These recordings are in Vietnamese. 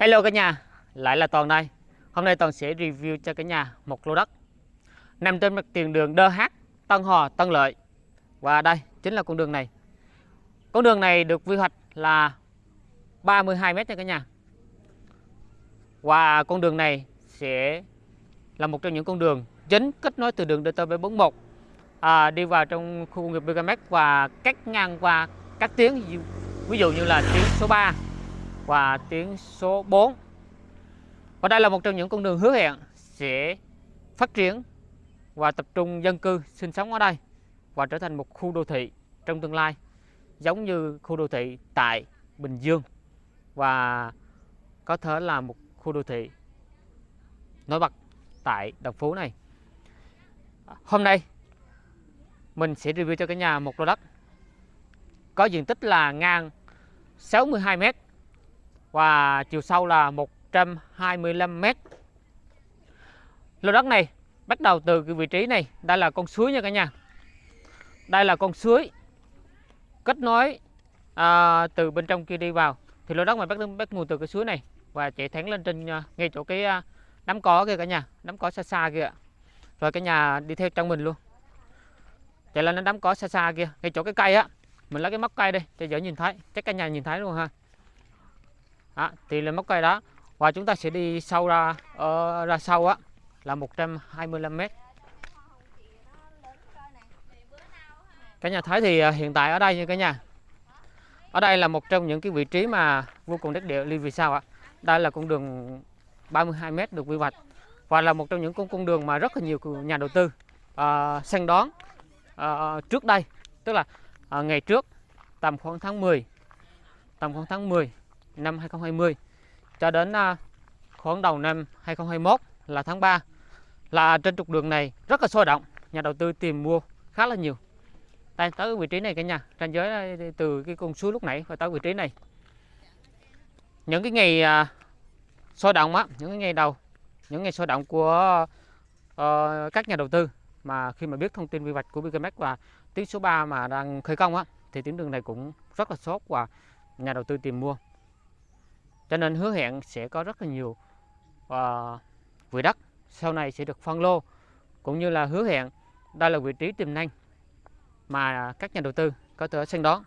Hello cả nhà, lại là Toàn đây. Hôm nay Toàn sẽ review cho cả nhà một lô đất nằm trên mặt tiền đường DH Tân Hòa Tân Lợi. Và đây chính là con đường này. Con đường này được quy hoạch là 32 m nha cả nhà. Và con đường này sẽ là một trong những con đường chính kết nối từ đường DT741 à, đi vào trong khu công nghiệp BKMX và cắt ngang qua các tuyến ví dụ như là tuyến số 3 và tuyến số 4. Và đây là một trong những con đường hứa hẹn sẽ phát triển và tập trung dân cư sinh sống ở đây và trở thành một khu đô thị trong tương lai, giống như khu đô thị tại Bình Dương và có thể là một khu đô thị nổi bật tại Đồng Phú này. Hôm nay, mình sẽ review cho cả nhà một lô đất có diện tích là ngang 62 mét và chiều sâu là 125 m. Lô đất này bắt đầu từ cái vị trí này, đây là con suối nha cả nhà. Đây là con suối kết nối à, từ bên trong kia đi vào. Thì lô đất này bắt bắt nguồn từ cái suối này và chạy thẳng lên trên à, ngay chỗ cái à, đám cỏ kia cả nhà, đám cỏ xa xa kia. Rồi cả nhà đi theo trong mình luôn. Chạy lên đến đám cỏ xa xa kia, ngay chỗ cái cây á. Mình lấy cái móc cây đây cho dễ nhìn thấy, chắc cả nhà nhìn thấy luôn ha đó, thì là móc cây đó. Và chúng ta sẽ đi sâu ra ở ra sâu á là 125 m cả nhà thấy thì ờ, hiện tại ở đây như cả nhà. Ở đây là một trong những cái vị trí mà vô cùng đất địa vì sao ạ. Đây là con đường 32 m được quy hoạch và là một trong những con con đường mà rất là nhiều nhà đầu tư uh, săn đón uh, trước đây. Tức là uh, ngày trước tầm khoảng tháng 10 tầm khoảng tháng 10 năm 2020 cho đến à, khoảng đầu năm 2021 là tháng 3 là trên trục đường này rất là sôi động nhà đầu tư tìm mua khá là nhiều. Đây tới vị trí này cả nhà ranh giới à, từ cái con suối lúc nãy và tới vị trí này. Những cái ngày à, sôi động á những cái ngày đầu những ngày sôi động của uh, các nhà đầu tư. Mà khi mà biết thông tin quy hoạch của BKMX và tuyến số 3 mà đang khởi công á thì tuyến đường này cũng rất là sốt và nhà đầu tư tìm mua cho nên hứa hẹn sẽ có rất là nhiều uh, quỹ đất sau này sẽ được phân lô cũng như là hứa hẹn đây là vị trí tiềm năng mà các nhà đầu tư có thể săn đón.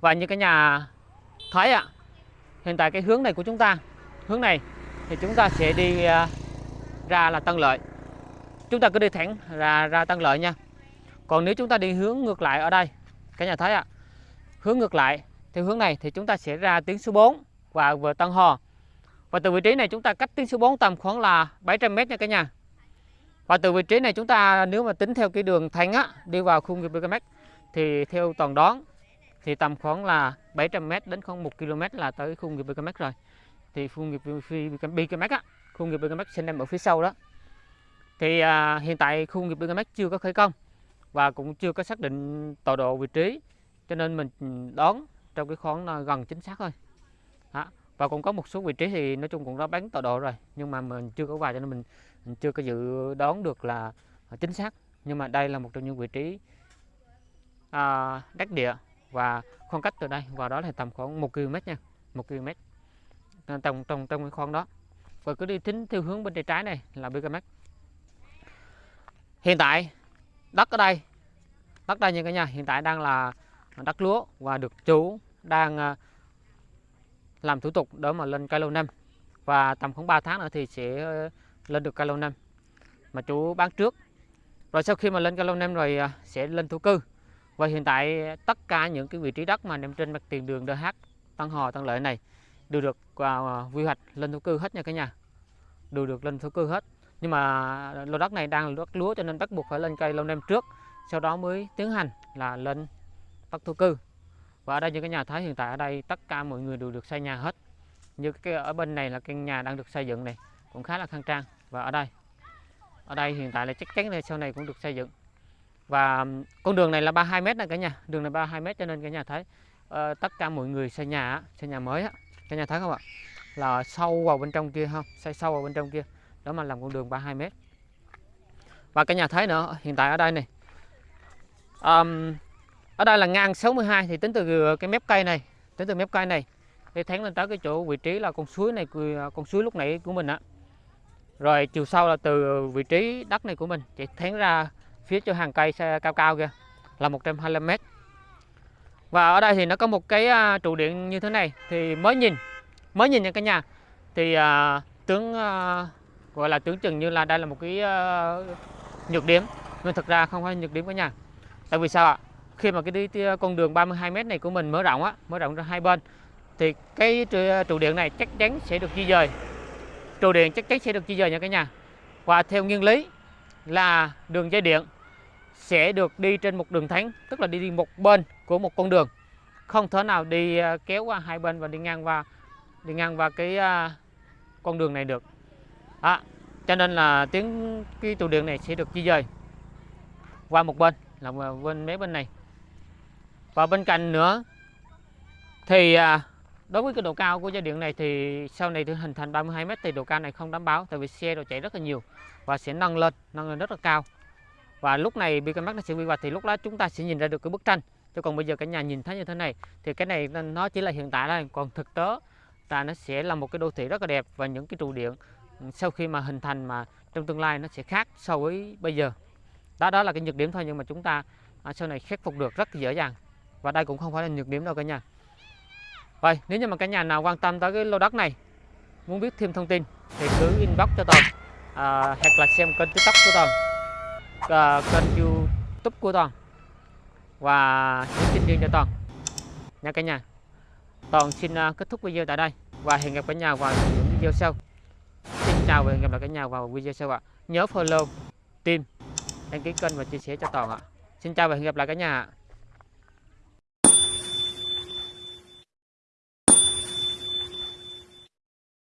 Và như cái nhà thấy ạ hiện tại cái hướng này của chúng ta hướng này thì chúng ta sẽ đi uh, ra là Tân Lợi. Chúng ta cứ đi thẳng ra ra Tân Lợi nha. Còn nếu chúng ta đi hướng ngược lại ở đây cả nhà thấy ạ hướng ngược lại theo hướng này thì chúng ta sẽ ra tuyến số 4 và vừa Tân Hò. Và từ vị trí này chúng ta cách tuyến số 4 tầm khoảng là 700 m nha cả nhà. Và từ vị trí này chúng ta nếu mà tính theo cái đường thành á đi vào khu nghiệp BKM thì theo toàn đoán thì tầm khoảng là 700 m đến khoảng 1 km là tới khu nghiệp BKM rồi. Thì khu nghiệp BKM á, khu nghiệp BKM sẽ nằm ở phía sau đó. Thì à, hiện tại khu nghiệp BKM chưa có khởi công và cũng chưa có xác định tọa độ vị trí cho nên mình ừ, đón trong cái khoảng gần chính xác thôi. Đó. và cũng có một số vị trí thì nói chung cũng đã bán tọa độ rồi nhưng mà mình chưa có vào cho nên mình, mình chưa có dự đoán được là chính xác. Nhưng mà đây là một trong những vị trí à, đắc địa và khoảng cách từ đây vào đó là tầm khoảng 1 km nha 1 km trong trong trong cái khoang đó. Và cứ đi tính theo hướng bên tay trái này là BKMX hiện tại đất ở đây đất đây như cả nhà hiện tại đang là đất lúa và được chủ đang ờ, làm thủ tục để mà lên cây lâu năm. Và tầm khoảng 3 tháng nữa thì sẽ ờ, lên được cây lâu năm. Mà chú bán trước. Rồi sau khi mà lên cây lâu năm rồi ờ, sẽ lên thổ cư. Và hiện tại tất cả những cái vị trí đất mà nằm trên mặt tiền đường DH Tân Hò Tân Lợi này đều được uh, quy hoạch lên thổ cư hết nha cả nhà. Đều được lên thổ cư hết. Nhưng mà lô đất này đang là đất lúa cho nên bắt buộc phải lên cây lâu năm trước sau đó mới tiến hành là lên bắt thổ cư và ở đây như cái nhà thấy hiện tại ở đây tất cả mọi người đều được xây nhà hết. Như cái ở bên này là căn nhà đang được xây dựng này cũng khá là khang trang. Và ở đây ở đây hiện tại là chắc chắn là sau này cũng được xây dựng. Và con đường này là 32 mét này cả nhà đường này 32 mét cho nên cả nhà thấy uh, tất cả mọi người xây nhà xây nhà mới á cả nhà thấy không ạ? Là sâu vào bên trong kia không xây sâu vào bên trong kia đó mà làm con đường 32 mét. Và cả nhà thấy nữa hiện tại ở đây này um, ở đây là ngang 62 thì tính từ cái mép cây này tính từ mép cây này thì thắng lên tới cái chỗ vị trí là con suối này con suối lúc nãy của mình á. Rồi chiều sau là từ vị trí đất này của mình chạy thắng ra phía cho hàng cây xe cao cao kia là 125 m và ở đây thì nó có một cái à, trụ điện như thế này thì mới nhìn mới nhìn nha cả nhà. Thì uh, tướng uh, gọi là tướng chừng như là đây là một cái uh, nhược điểm nhưng thực ra không phải nhược điểm cả nhà. Tại vì sao ạ? Khi mà cái đi, con đường 32 m này của mình mở rộng á mở rộng ra hai bên thì cái trụ điện này chắc chắn sẽ được di dời. Trụ điện chắc chắn sẽ được di dời nha cả nhà. Và theo nguyên lý là đường dây điện sẽ được đi trên một đường thẳng, tức là đi, một bên của một con đường. Không thể nào đi à, kéo qua hai bên và đi ngang qua đi ngang qua cái uh, con đường này được. À, cho nên là tiếng cái trụ điện này sẽ được di dời qua một bên là bên mấy bên này và bên cạnh nữa, thì à, đối với cái độ cao của dây điện này thì sau này thì hình thành 32 m thì độ cao này không đảm bảo, tại vì xe đồ chạy rất là nhiều và sẽ nâng lên nâng lên rất là cao. Và lúc này bị mắt nó sẽ quy hoạch thì lúc đó chúng ta sẽ nhìn ra được cái bức tranh. Chứ còn bây giờ cả nhà nhìn thấy như thế này, thì cái này nó chỉ là hiện tại thôi, còn thực tế là nó sẽ là một cái đô thị rất là đẹp và những cái trụ điện ừ, sau khi mà hình thành mà trong tương lai nó sẽ khác so với bây giờ. Đó đó là cái nhược điểm thôi nhưng mà chúng ta à, sau này khắc phục được rất dễ dàng và đây cũng không phải là nhược điểm đâu cả nhà. Vậy nếu như mà cả nhà nào quan tâm tới cái lô đất này muốn biết thêm thông tin thì cứ inbox cho toàn à, hoặc là xem kênh tiktok của toàn à, kênh youtube của toàn và những tin riêng cho toàn nha cả nhà toàn xin uh, kết thúc video tại đây và hẹn gặp cả nhà vào những video sau. Xin chào và hẹn gặp lại cả nhà vào video sau ạ. Nhớ follow tim đăng ký kênh và chia sẻ cho toàn ạ. Xin chào và hẹn gặp lại cả nhà